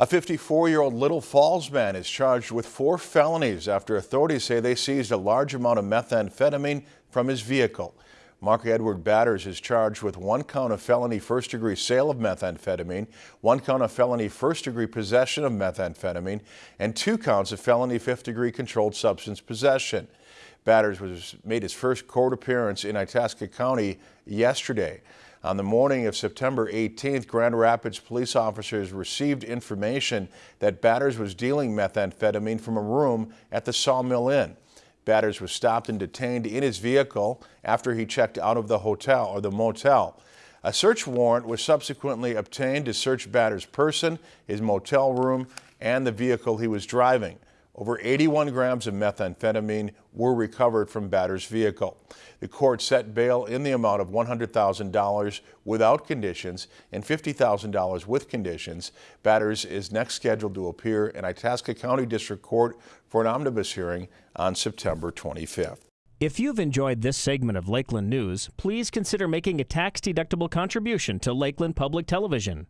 A 54-year-old Little Falls man is charged with four felonies after authorities say they seized a large amount of methamphetamine from his vehicle. Mark Edward Batters is charged with one count of felony first-degree sale of methamphetamine, one count of felony first-degree possession of methamphetamine, and two counts of felony fifth-degree controlled substance possession. Batters was made his first court appearance in Itasca County yesterday. On the morning of September 18th, Grand Rapids police officers received information that Batters was dealing methamphetamine from a room at the Sawmill Inn. Batters was stopped and detained in his vehicle after he checked out of the hotel or the motel. A search warrant was subsequently obtained to search Batters' person, his motel room, and the vehicle he was driving. Over 81 grams of methamphetamine were recovered from Batter's vehicle. The court set bail in the amount of $100,000 without conditions and $50,000 with conditions. Batters is next scheduled to appear in Itasca County District Court for an omnibus hearing on September 25th. If you've enjoyed this segment of Lakeland News, please consider making a tax-deductible contribution to Lakeland Public Television.